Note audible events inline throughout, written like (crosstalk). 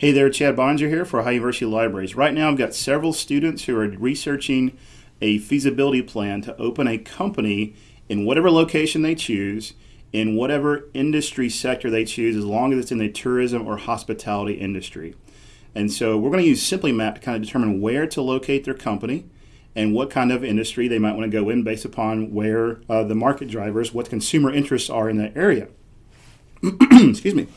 Hey there, Chad Bonner here for Ohio University Libraries. Right now, I've got several students who are researching a feasibility plan to open a company in whatever location they choose, in whatever industry sector they choose, as long as it's in the tourism or hospitality industry. And so we're going to use Simply Map to kind of determine where to locate their company and what kind of industry they might want to go in based upon where uh, the market drivers, what consumer interests are in that area. (clears throat) Excuse me.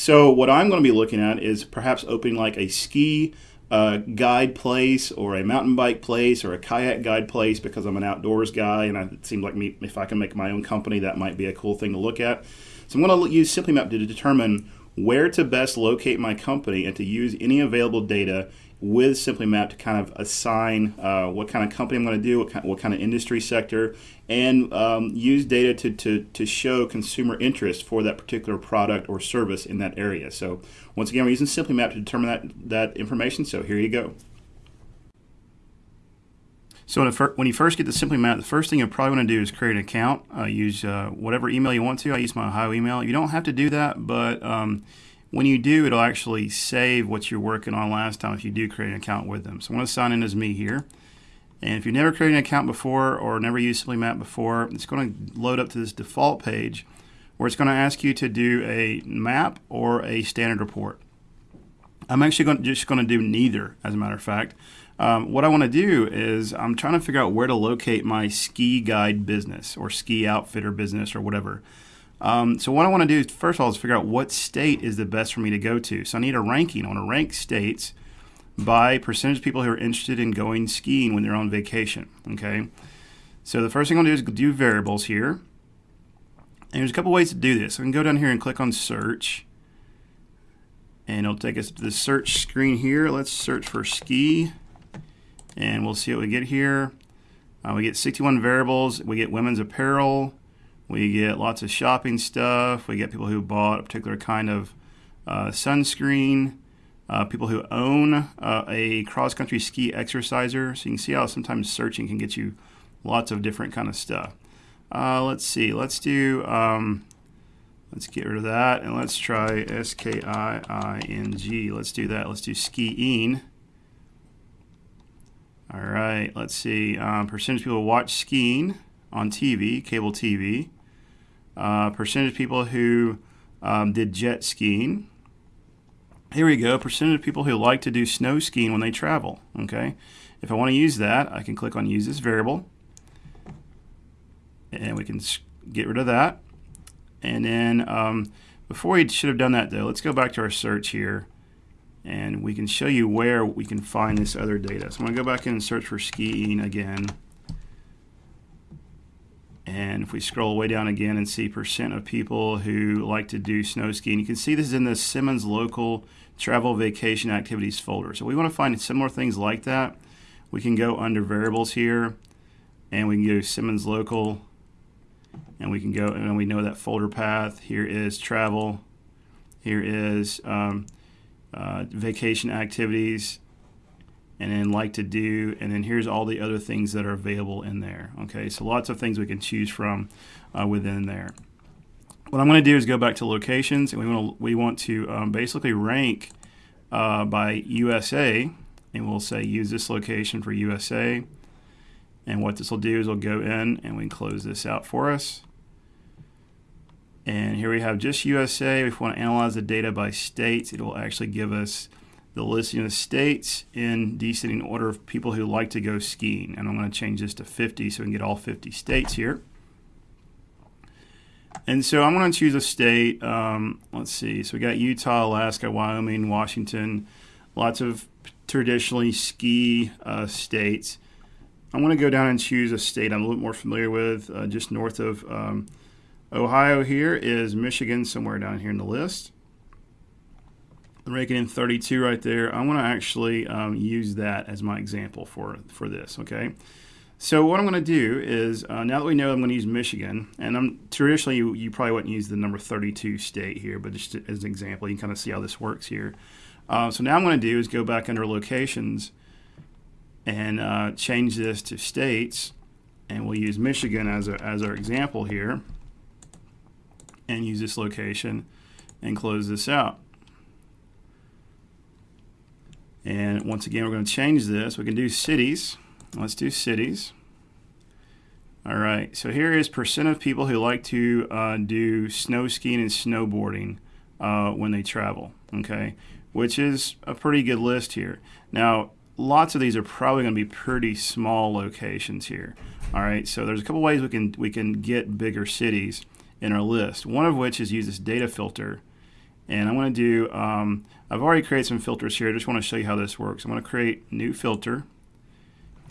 So what I'm going to be looking at is perhaps opening like a ski uh, guide place or a mountain bike place or a kayak guide place because I'm an outdoors guy and I, it seems like me, if I can make my own company, that might be a cool thing to look at. So I'm going to use SimplyMap to determine where to best locate my company and to use any available data with Simply Map to kind of assign uh, what kind of company I'm going to do, what kind, what kind of industry sector, and um, use data to, to, to show consumer interest for that particular product or service in that area. So once again, we're using Simply Map to determine that, that information. So here you go. So when you first get the Simply Map, the first thing you probably want to do is create an account. Uh, use uh, whatever email you want to. I use my Ohio email. You don't have to do that, but um, when you do, it'll actually save what you're working on last time if you do create an account with them. So I'm going to sign in as me here. And if you've never created an account before or never used Simply Map before, it's going to load up to this default page where it's going to ask you to do a map or a standard report. I'm actually going to, just going to do neither, as a matter of fact. Um, what I want to do is I'm trying to figure out where to locate my ski guide business or ski outfitter business or whatever. Um, so what I want to do first of all is figure out what state is the best for me to go to. So I need a ranking. I want to rank states by percentage of people who are interested in going skiing when they're on vacation. Okay. So the first thing to do is do variables here. And there's a couple ways to do this. I can go down here and click on search. And it'll take us to the search screen here. Let's search for ski. And we'll see what we get here. Uh, we get 61 variables. We get women's apparel. We get lots of shopping stuff. We get people who bought a particular kind of uh, sunscreen. Uh, people who own uh, a cross-country ski exerciser. So you can see how sometimes searching can get you lots of different kind of stuff. Uh, let's see. Let's do. Um, let's get rid of that and let's try S K I I N G. Let's do that. Let's do skiing. All right. Let's see. Um, percentage of people watch skiing on TV, cable TV uh, percentage of people who um, did jet skiing. Here we go, percentage of people who like to do snow skiing when they travel. Okay, if I want to use that, I can click on use this variable, and we can get rid of that. And then um, before we should have done that though, let's go back to our search here, and we can show you where we can find this other data. So I'm going to go back in and search for skiing again. And if we scroll way down again and see percent of people who like to do snow skiing, you can see this is in the Simmons Local Travel Vacation Activities folder. So we want to find similar things like that. We can go under variables here and we can go Simmons Local and we can go and we know that folder path. Here is travel. Here is um, uh, vacation activities and then like to do, and then here's all the other things that are available in there. Okay, so lots of things we can choose from uh, within there. What I'm going to do is go back to locations, and we want to we want to um, basically rank uh, by USA, and we'll say use this location for USA. And what this will do is we'll go in and we close this out for us. And here we have just USA. If we want to analyze the data by states, it will actually give us the listing of states in descending order of people who like to go skiing. And I'm going to change this to 50 so we can get all 50 states here. And so I'm going to choose a state. Um, let's see. So we got Utah, Alaska, Wyoming, Washington, lots of traditionally ski uh, states. I'm going to go down and choose a state I'm a little more familiar with. Uh, just north of um, Ohio here is Michigan, somewhere down here in the list raking in 32 right there. I want to actually um, use that as my example for, for this, okay? So what I'm going to do is, uh, now that we know I'm going to use Michigan, and I'm traditionally you, you, probably wouldn't use the number 32 state here, but just as an example, you can kind of see how this works here. Uh, so now I'm going to do is go back under locations and uh, change this to states, and we'll use Michigan as, a, as our example here, and use this location and close this out. And once again, we're going to change this. We can do cities. Let's do cities. All right, so here is percent of people who like to uh, do snow skiing and snowboarding uh, when they travel, okay, which is a pretty good list here. Now, lots of these are probably going to be pretty small locations here. All right, so there's a couple ways we can we can get bigger cities in our list. One of which is use this data filter, and I'm going to do. Um, I've already created some filters here. I just want to show you how this works. I'm going to create new filter,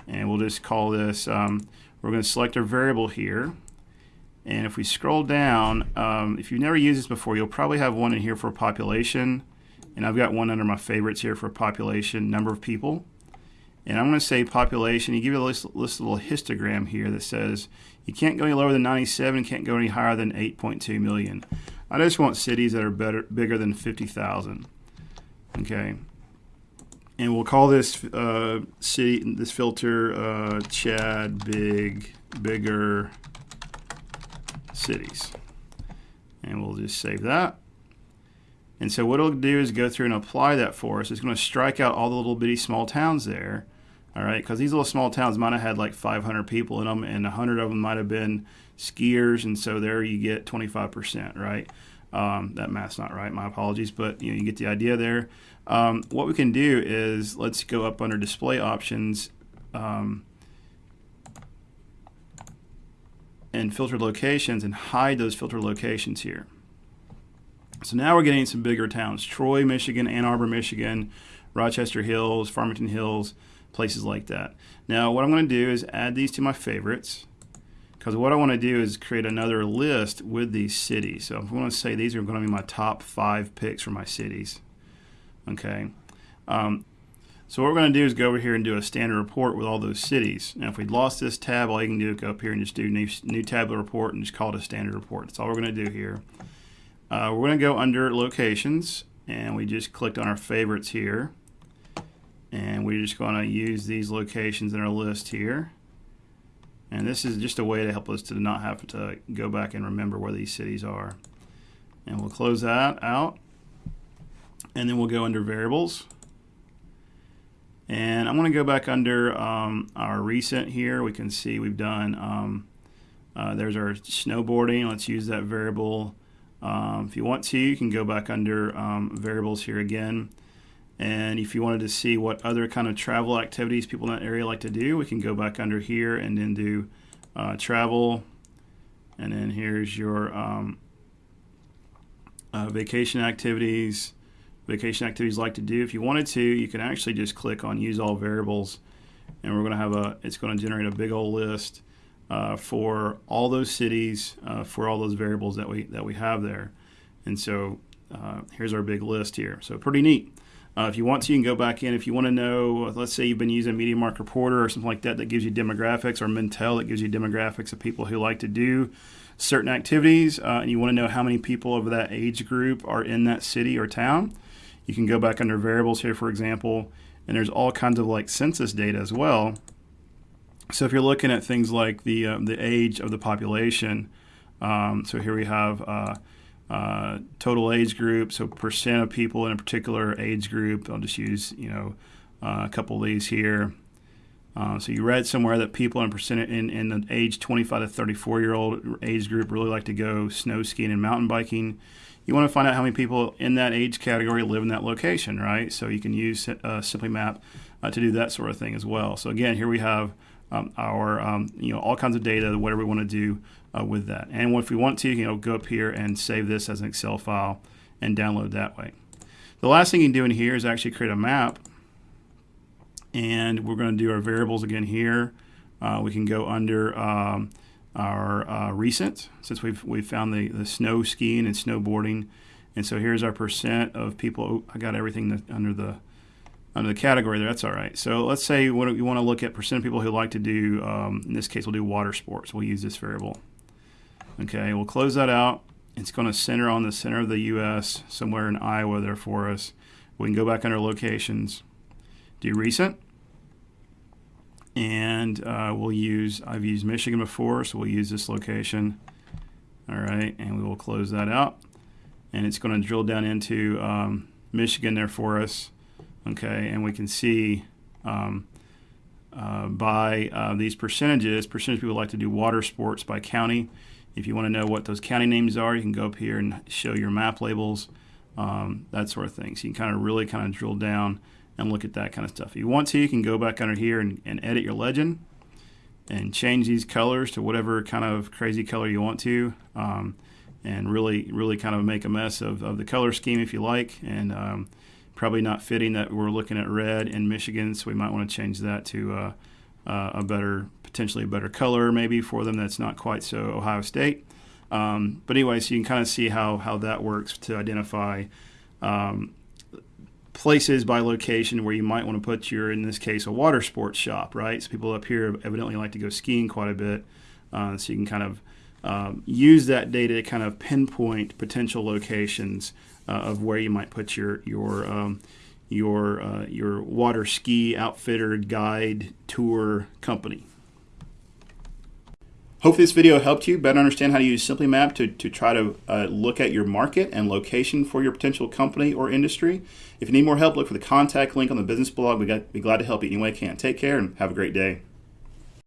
and we'll just call this. Um, we're going to select our variable here. And if we scroll down, um, if you've never used this before, you'll probably have one in here for population. And I've got one under my favorites here for population, number of people. And I'm going to say population. You give it a list, list little histogram here that says you can't go any lower than 97, can't go any higher than 8.2 million. I just want cities that are better, bigger than 50,000. Okay and we'll call this uh, city this filter uh, Chad Big Bigger Cities, and we'll just save that. And so what it'll do is go through and apply that for us. It's going to strike out all the little bitty small towns there, all right? Because these little small towns might have had like 500 people in them, and 100 of them might have been skiers, and so there you get 25%, right? Um, that math's not right. My apologies, but you know you get the idea there. Um, what we can do is let's go up under display options um, and filter locations and hide those filter locations here. So now we're getting some bigger towns: Troy, Michigan, Ann Arbor, Michigan, Rochester Hills, Farmington Hills, places like that. Now what I'm going to do is add these to my favorites because what I want to do is create another list with these cities. So if I want to say these are going to be my top five picks for my cities, okay. Um, so what we're going to do is go over here and do a standard report with all those cities. Now if we lost this tab, all you can do is go up here and just do new, new tablet report and just call it a standard report. That's all we're going to do here. Uh, we're going to go under locations and we just clicked on our favorites here. And we're just going to use these locations in our list here. And this is just a way to help us to not have to go back and remember where these cities are. And we'll close that out. And then we'll go under variables. And I'm going to go back under um, our recent here. We can see we've done, um, uh, there's our snowboarding. Let's use that variable. Um, if you want to, you can go back under um, variables here again. And if you wanted to see what other kind of travel activities people in that area like to do, we can go back under here and then do uh, travel. And then here's your um, uh, vacation activities. Vacation activities like to do. If you wanted to, you can actually just click on use all variables and we're going to have a, it's going to generate a big old list uh, for all those cities, uh, for all those variables that we, that we have there. And so uh, here's our big list here. So pretty neat. Uh, if you want to, you can go back in. If you want to know, let's say you've been using MediaMark Reporter or something like that that gives you demographics, or Mintel that gives you demographics of people who like to do certain activities, uh, and you want to know how many people of that age group are in that city or town, you can go back under variables here, for example, and there's all kinds of like census data as well. So if you're looking at things like the uh, the age of the population, um, so here we have uh, total age group, so percent of people in a particular age group. I'll just use you know uh, a couple of these here. Uh, so you read somewhere that people in percent in, in the age 25 to 34 year old age group really like to go snow skiing and mountain biking. You want to find out how many people in that age category live in that location, right? So you can use uh, Simply Map uh, to do that sort of thing as well. So again, here we have um, our um, you know all kinds of data, whatever we want to do uh, with that. And if we want to, you know, go up here and save this as an Excel file and download that way. The last thing you can do in here is actually create a map. And we're going to do our variables again here. Uh, we can go under um, our uh, recent, since we've, we've found the, the snow skiing and snowboarding. And so here's our percent of people. Oh, I got everything that, under the under the category there. That's all right. So let's say what you want to look at percent of people who like to do, um, in this case, we'll do water sports. We'll use this variable. Okay, we'll close that out. It's going to center on the center of the U.S. somewhere in Iowa there for us. We can go back under locations, do recent, and uh, we'll use, I've used Michigan before, so we'll use this location. All right, and we will close that out. And it's going to drill down into um, Michigan there for us. Okay, and we can see um, uh, by uh, these percentages, percentage people like to do water sports by county. If you want to know what those county names are, you can go up here and show your map labels, um, that sort of thing. So you can kind of really kind of drill down and look at that kind of stuff. If you want to, you can go back under here and, and edit your legend and change these colors to whatever kind of crazy color you want to. Um, and really, really kind of make a mess of, of the color scheme if you like. And um, probably not fitting that we're looking at red in Michigan, so we might want to change that to uh, uh, a better, potentially a better color maybe for them that's not quite so Ohio State. Um, but anyway, so you can kind of see how, how that works to identify um, places by location where you might want to put your, in this case, a water sports shop, right? So people up here evidently like to go skiing quite a bit. Uh, so you can kind of um, use that data to kind of pinpoint potential locations uh, of where you might put your your um, your uh, your water ski outfitter guide tour company. Hope this video helped you better understand how to use Simply Map to, to try to uh, look at your market and location for your potential company or industry. If you need more help, look for the contact link on the business blog. We'd be glad to help you any way I can. Take care and have a great day.